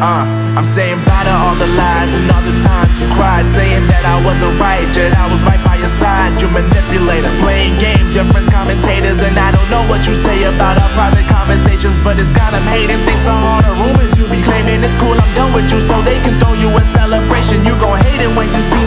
Uh, I'm saying bye to all the lies and all the times you cried, saying that I wasn't right, yet I was right by your side. You manipulator, playing games, your friends commentators, and I don't know what you say about our private conversations, but it's got them hating. Thanks to all the rumors you be claiming, it's cool, I'm done with you, so they can throw you a celebration. You gon' hate it when you see